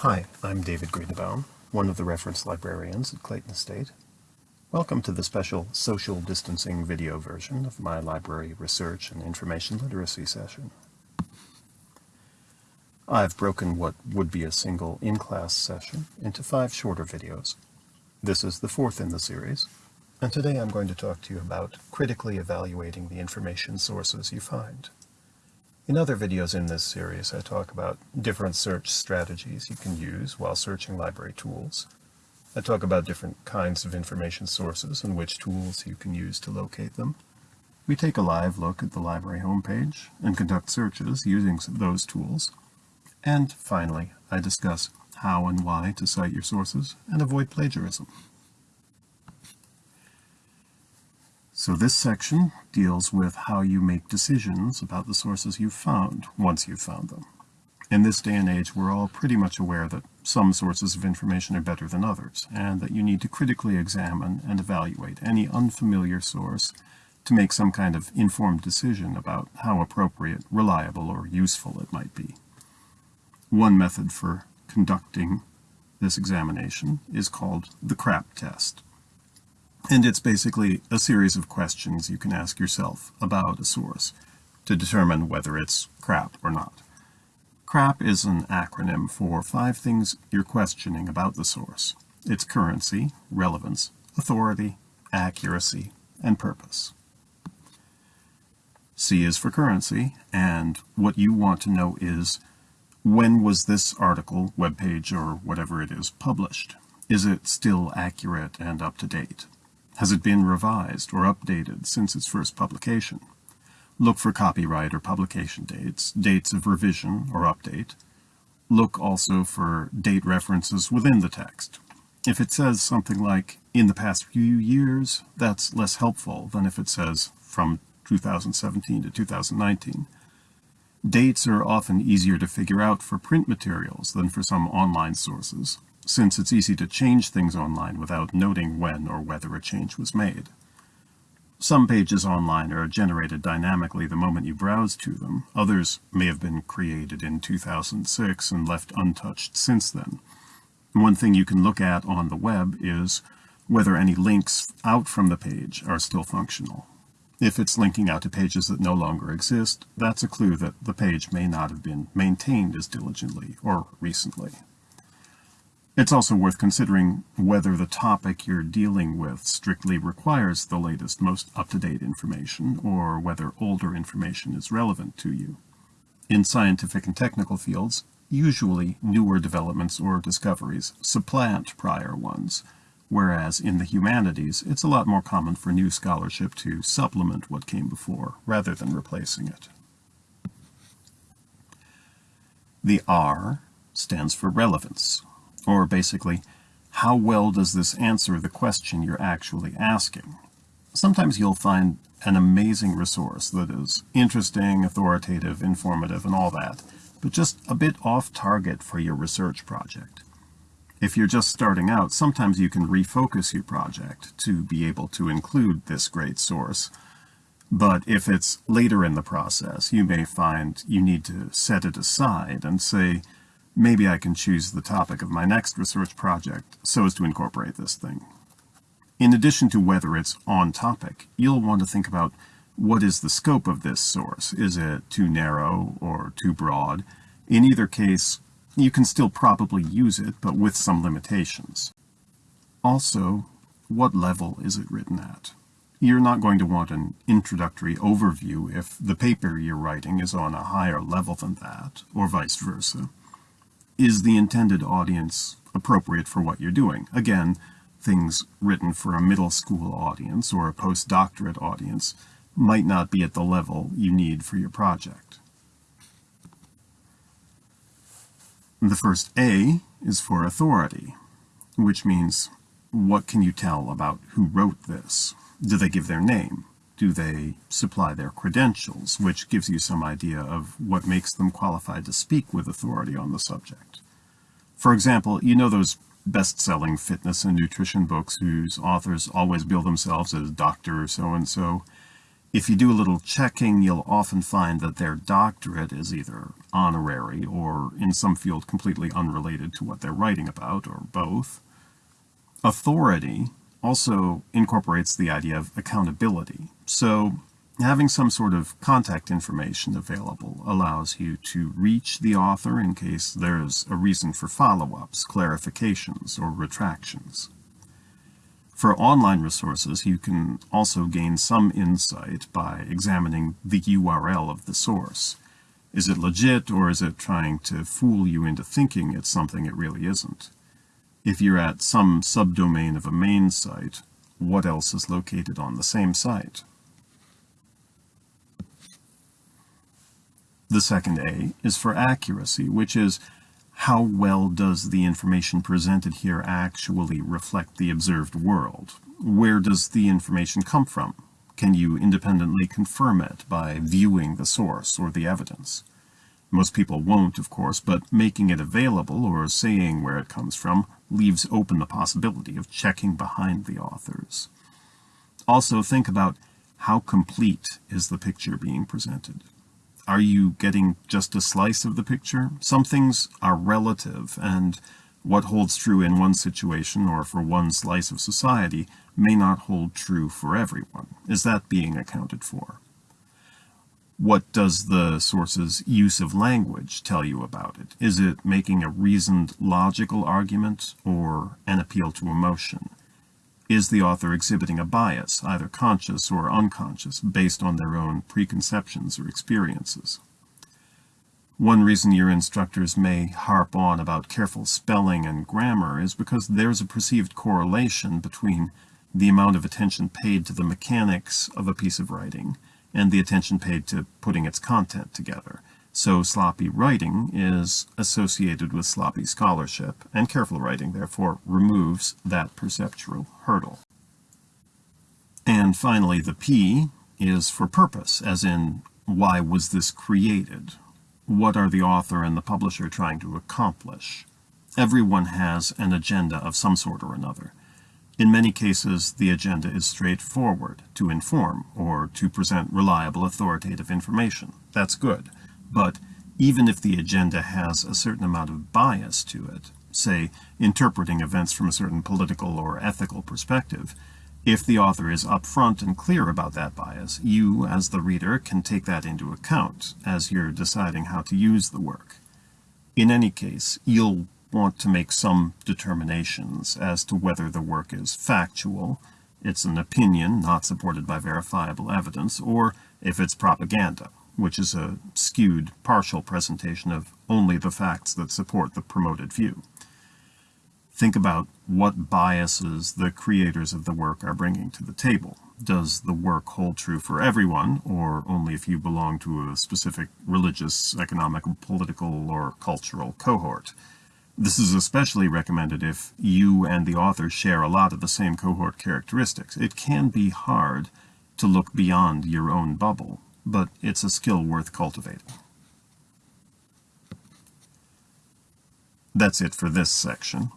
Hi, I'm David Greenbaum, one of the reference librarians at Clayton State. Welcome to the special social distancing video version of my library research and information literacy session. I've broken what would be a single in-class session into five shorter videos. This is the fourth in the series, and today I'm going to talk to you about critically evaluating the information sources you find. In other videos in this series, I talk about different search strategies you can use while searching library tools. I talk about different kinds of information sources and which tools you can use to locate them. We take a live look at the library homepage and conduct searches using those tools. And finally, I discuss how and why to cite your sources and avoid plagiarism. So this section deals with how you make decisions about the sources you've found once you've found them. In this day and age, we're all pretty much aware that some sources of information are better than others, and that you need to critically examine and evaluate any unfamiliar source to make some kind of informed decision about how appropriate, reliable, or useful it might be. One method for conducting this examination is called the CRAP test. And it's basically a series of questions you can ask yourself about a source to determine whether it's crap or not. CRAP is an acronym for five things you're questioning about the source. Its currency, relevance, authority, accuracy, and purpose. C is for currency, and what you want to know is when was this article, webpage, or whatever it is published? Is it still accurate and up to date? Has it been revised or updated since its first publication? Look for copyright or publication dates, dates of revision or update. Look also for date references within the text. If it says something like, in the past few years, that's less helpful than if it says from 2017 to 2019. Dates are often easier to figure out for print materials than for some online sources since it's easy to change things online without noting when or whether a change was made. Some pages online are generated dynamically the moment you browse to them. Others may have been created in 2006 and left untouched since then. One thing you can look at on the web is whether any links out from the page are still functional. If it's linking out to pages that no longer exist, that's a clue that the page may not have been maintained as diligently or recently. It's also worth considering whether the topic you're dealing with strictly requires the latest, most up-to-date information, or whether older information is relevant to you. In scientific and technical fields, usually newer developments or discoveries supplant prior ones, whereas in the humanities, it's a lot more common for new scholarship to supplement what came before, rather than replacing it. The R stands for relevance. Or basically, how well does this answer the question you're actually asking? Sometimes you'll find an amazing resource that is interesting, authoritative, informative, and all that, but just a bit off target for your research project. If you're just starting out, sometimes you can refocus your project to be able to include this great source. But if it's later in the process, you may find you need to set it aside and say, maybe I can choose the topic of my next research project so as to incorporate this thing. In addition to whether it's on topic, you'll want to think about what is the scope of this source. Is it too narrow or too broad? In either case, you can still probably use it, but with some limitations. Also, what level is it written at? You're not going to want an introductory overview if the paper you're writing is on a higher level than that, or vice versa is the intended audience appropriate for what you're doing? Again, things written for a middle school audience or a postdoctorate audience might not be at the level you need for your project. The first A is for authority, which means what can you tell about who wrote this? Do they give their name? Do they supply their credentials, which gives you some idea of what makes them qualified to speak with authority on the subject. For example, you know those best-selling fitness and nutrition books whose authors always bill themselves as Dr. or So-and-so. If you do a little checking, you'll often find that their doctorate is either honorary or in some field completely unrelated to what they're writing about, or both. Authority also incorporates the idea of accountability. So having some sort of contact information available allows you to reach the author in case there's a reason for follow-ups, clarifications, or retractions. For online resources, you can also gain some insight by examining the URL of the source. Is it legit or is it trying to fool you into thinking it's something it really isn't? If you're at some subdomain of a main site, what else is located on the same site? The second A is for accuracy, which is how well does the information presented here actually reflect the observed world? Where does the information come from? Can you independently confirm it by viewing the source or the evidence? Most people won't, of course, but making it available or saying where it comes from leaves open the possibility of checking behind the authors. Also think about how complete is the picture being presented. Are you getting just a slice of the picture? Some things are relative, and what holds true in one situation or for one slice of society may not hold true for everyone. Is that being accounted for? What does the source's use of language tell you about it? Is it making a reasoned, logical argument or an appeal to emotion? Is the author exhibiting a bias, either conscious or unconscious, based on their own preconceptions or experiences? One reason your instructors may harp on about careful spelling and grammar is because there's a perceived correlation between the amount of attention paid to the mechanics of a piece of writing and the attention paid to putting its content together. So sloppy writing is associated with sloppy scholarship, and careful writing therefore removes that perceptual hurdle. And finally, the P is for purpose, as in, why was this created? What are the author and the publisher trying to accomplish? Everyone has an agenda of some sort or another. In many cases, the agenda is straightforward, to inform, or to present reliable authoritative information. That's good. But even if the agenda has a certain amount of bias to it, say interpreting events from a certain political or ethical perspective, if the author is upfront and clear about that bias, you, as the reader, can take that into account as you're deciding how to use the work. In any case, you'll want to make some determinations as to whether the work is factual, it's an opinion not supported by verifiable evidence, or if it's propaganda which is a skewed, partial presentation of only the facts that support the promoted view. Think about what biases the creators of the work are bringing to the table. Does the work hold true for everyone, or only if you belong to a specific religious, economic, political, or cultural cohort? This is especially recommended if you and the author share a lot of the same cohort characteristics. It can be hard to look beyond your own bubble but it's a skill worth cultivating. That's it for this section.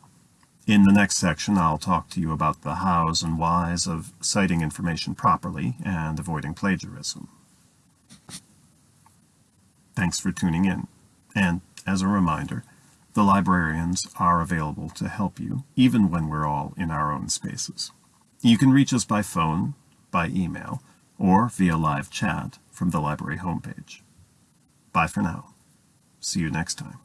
In the next section, I'll talk to you about the hows and whys of citing information properly and avoiding plagiarism. Thanks for tuning in. And as a reminder, the librarians are available to help you, even when we're all in our own spaces. You can reach us by phone, by email, or via live chat from the library homepage. Bye for now. See you next time.